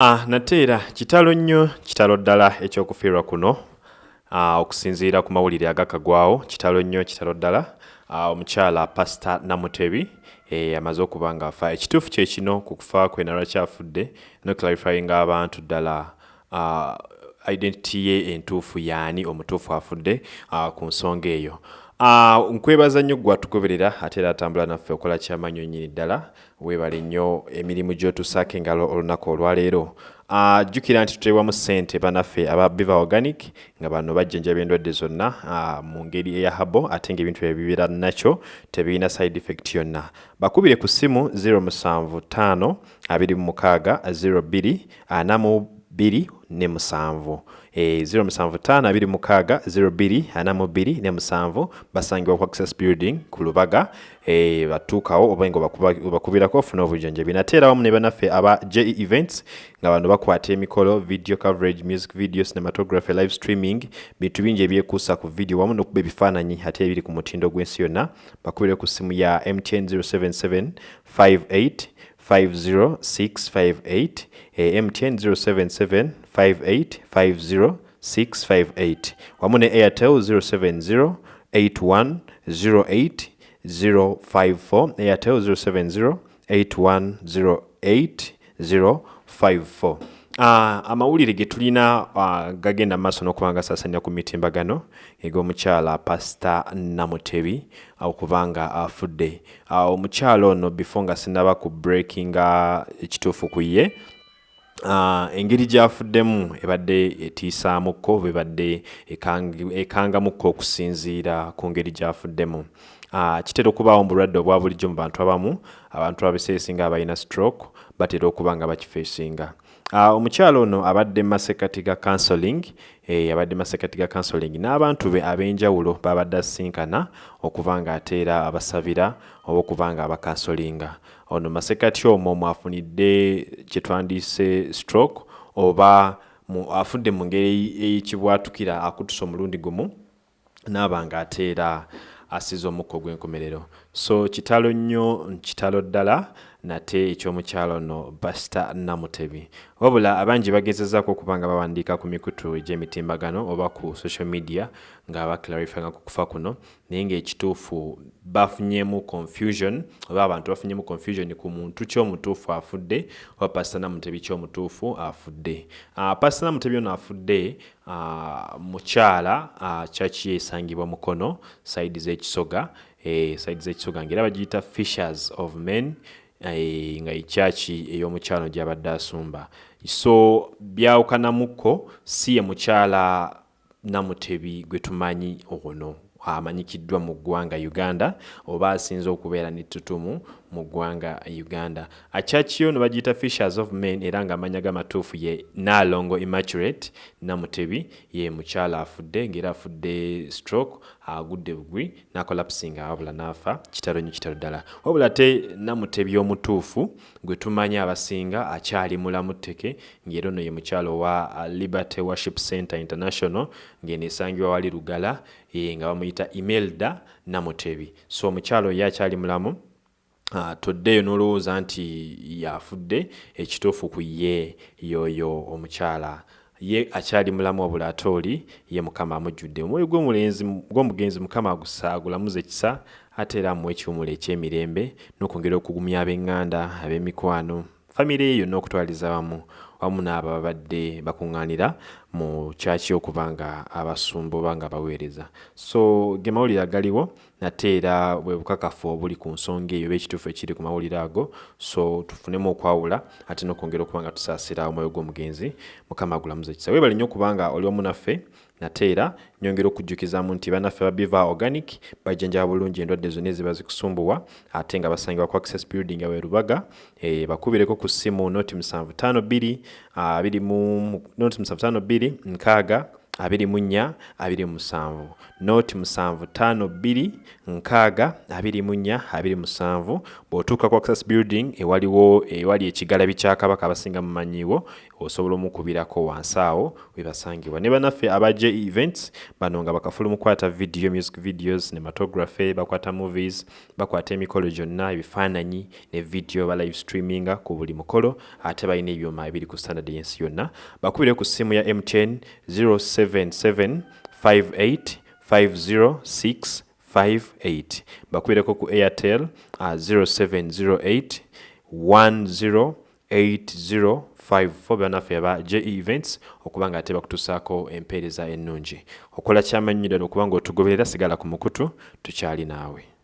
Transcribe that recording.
Ah, nate era kitalo nnyo kitalo ddala ekyokufiirwa kuno. Ah, okusinziira ku mawulire agakagwawo kitalo nnyo kitalo ddala. Ah, omukyala pasita namutebi eh, amaze okuba ng'afa ekituufu kye kino ku kufa kwe nalwakyafudde noclarifyinga abantu ddala. Ah, identity ye entuufu yaani omutuufu afudde ah, ku nsonga eyo. Uh, nkwebaza nnyo gwatugoberera ate era atambula naffe okola kyamanyi nnyini ddala weebale nnyo emirimu gy'otusaako engalo olunaku olwaleero uh, jjukira nti tuteebwamu ssente banaffe aba biva organic nga bano bajjanjaba endwadde zonna uh, mu ngeri eya habo ate ng'ebintu ebibeera nakyo tebirina side effect yonna. Bakubire ku ssimu 075 26 02 42 ne musanvu e 075262 ne musanvu basangibwa ku access building ku lubaga e, batuukawo oba nga obakubirako ofuna obujjanjabi nate era wamu ne banaffe aba je events nga bano bakwata emikolo video coverage music video cinematography live streaming bintu bingi ebyekuusa ku video wamu n'okuba ebifaananyi ate biri ku mutindo gw'ensi yonna bakubire ku simu ya mtn 077 58 50658 eh, mtn 077 58 50658 wamu ne airtel 070 81 08 054 airtel 070 81 08 054 Uh, amawulire ge tulina uh, gagenda maaso n'okuba nga saasaanya ku mitimbagano eg'omukyala pasita namutebi okubanga afudde. Uh, omukyala ono before nga sinaba ku breakinga ekituufu ku ye engeri gyafuddemu ebadde etiisaamukko bebadde ekangamukko okusinziira ku ngeri gyafuddemu. Kitera okubaawo mu bulwadde obwa bulijjo mu bantu abamu abantu abaseesinga abalina stroke batera okuba nga bakifeesinga omukyalo ono abadde masekati ga counseling eh, abadde masekati ga counseling n'abantu be ab'enjawulo babadde asinkana okuba nga ateera abasabira oba okuba nga abakansolinga ono masekati omwo mwafunidde kyetwandiise stroke oba afudde mu ngeri eyekibwatukira akutusa omulundi gumu naaba nga ateera asiza omukka ogw'enkomerero. So kitalo nnyo kitalo ddala nate ekyomukyalo ono basita namutebi. Wabula abangi bagezezaako okuba nga bawandiika ku mikutu egy'emitimbagano oba ku social media nga baclarifyinga ku kufa kuno naye ng'ekituufu bafunyemu confusion oba abantu bafunyemu confusion ku muntu kyomutuufu afudde oba pasita namutebi kyomutuufu afudde. Uh, pasita namutebi ono afudde uh, mukyala uh, kyaki esangibwa mukono saidi z'ekisoga eh, saidi z'ekisoga ngaera bagiyita fishers of men nga ekyaki ey'omukyalo gy'abadde asumba. So byawukanamukko si ye mukyala namutebi gwe tumanyi ono amanyikiddwa mu ggwanga uganda oba asinze okubeera nettutumu mu ggwanga uganda. Achakiyo ne bagiyita fishers of men era ng'amanya gamatuufu ye naalongo immaculate namutebi ye mukyala afudde ng'era afudde stroke agudde bugwi n'akolapsinga wabula n'afa kitalo nnyo kitalo ddala. Wabula ate namutebi omutuufu gwe tumanyi abasinga akyali mulamu tteke ng'era ono ye mukyalo owa liberty worship center international ng'eno esangibwa wali lugala e, nga bamuyita imelda namutebi. So omukyalo ye akyali mulamu toddeeyo n'olowooza nti yafudde ekituufu ku ye yoyo omukyala. Ye akyali mulamu wabula ate oli ye mukama amujjudde. Omwoyo gw'omugenzi mukama agusagulamuza ekisa ate era amuwa ekiwumulo ekyemirembe n'okwongera okugumya ab'eŋŋanda ab'emikwano. Famire ye yonna okutwaliza wamu wamu n'abo babadde bakuŋŋaanira mu kyaki okuba nga abasumba oba nga baweereza. So ge mawulire agaliwo nate era bwe bukakafu obuli ku nsonga eyo oba ekituufu ekiri ku mawulire ago so tufunemu okwawula ate n'okwongera okuba nga tusaasira omwoyo gw'omugenzi mukama agulamuza ekisa. Weebale nnyo okuba nga oli wamu naffe nate era nyongera okujjukizamu nti bannaffe babiva organic bajjanjaba bulungi endwadde zonna eziba zikusumbuwa ate nga basangibwa ku access building awe lubaga e, bakubireko ku ssimu noti 752 uh, noti 752 nkaaga 24 27 noti 75 nkaaga 24 27 bw'otuuka ku access building ewaliwo ewali ekigalabi kya kabaka abasinga mumanyiiwo osobola omukubirako wansi awo webasangibwa ne bannaffe abaje events bano nga bakafulu mukwata video music videos nematography bakwata movies bakwata emikolo gyonna ebifaananyi ne video ba live streaminga ku buli mukolo ate balina ebyuma ebiri ku standard yensi yonna. Bakubire ku ssimu ya mtn 077 58 506 58 bakubireko ku airtel uh, 0708 108054 bannaffe aba j events okuba nga ate bakutusaako empeereza ennungi. Okola kyamanyidano okuba nga otugoberera sigala ku mukutu tukyali naawe